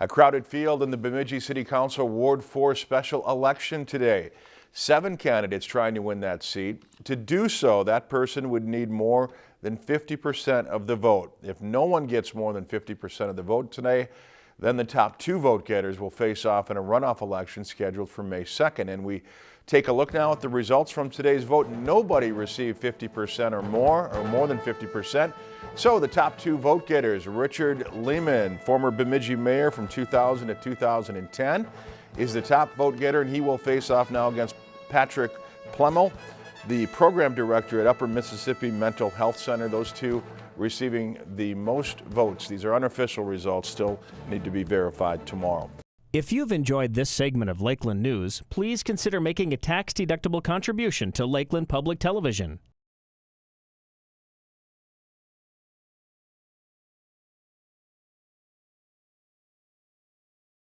A crowded field in the Bemidji City Council Ward 4 special election today. Seven candidates trying to win that seat. To do so, that person would need more than 50% of the vote. If no one gets more than 50% of the vote today, then the top two vote getters will face off in a runoff election scheduled for May 2nd. And we take a look now at the results from today's vote. Nobody received 50% or more, or more than 50%. So the top two vote getters, Richard Lehman, former Bemidji mayor from 2000 to 2010, is the top vote getter, and he will face off now against Patrick Plemmel, the program director at Upper Mississippi Mental Health Center. Those two receiving the most votes. These are unofficial results, still need to be verified tomorrow. If you've enjoyed this segment of Lakeland News, please consider making a tax-deductible contribution to Lakeland Public Television.